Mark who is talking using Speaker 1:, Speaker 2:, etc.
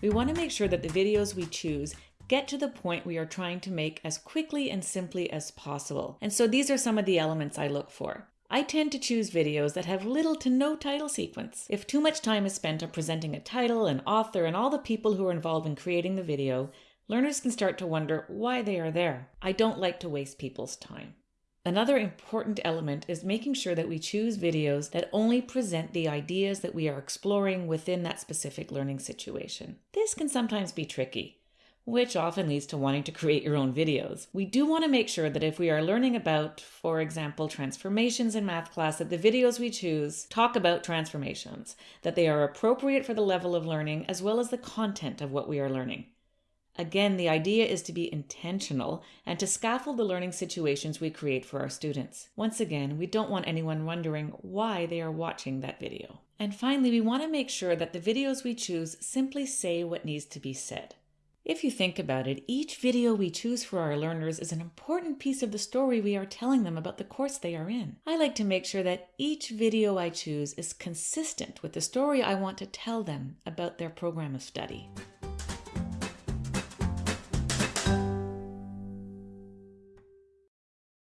Speaker 1: we want to make sure that the videos we choose get to the point we are trying to make as quickly and simply as possible. And so these are some of the elements I look for. I tend to choose videos that have little to no title sequence. If too much time is spent on presenting a title, an author, and all the people who are involved in creating the video, learners can start to wonder why they are there. I don't like to waste people's time. Another important element is making sure that we choose videos that only present the ideas that we are exploring within that specific learning situation. This can sometimes be tricky which often leads to wanting to create your own videos. We do want to make sure that if we are learning about, for example, transformations in math class, that the videos we choose talk about transformations, that they are appropriate for the level of learning as well as the content of what we are learning. Again, the idea is to be intentional and to scaffold the learning situations we create for our students. Once again, we don't want anyone wondering why they are watching that video. And finally, we want to make sure that the videos we choose simply say what needs to be said. If you think about it, each video we choose for our learners is an important piece of the story we are telling them about the course they are in. I like to make sure that each video I choose is consistent with the story I want to tell them about their program of study.